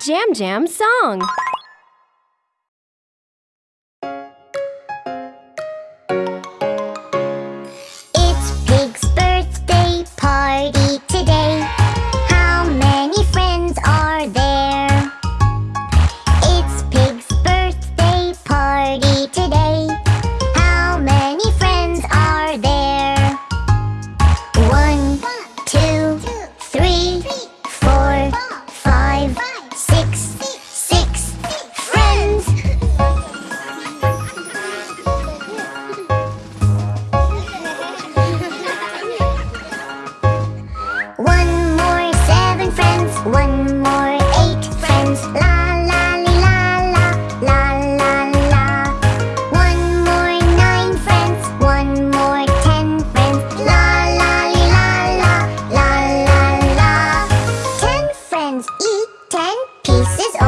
Jam Jam song. La, la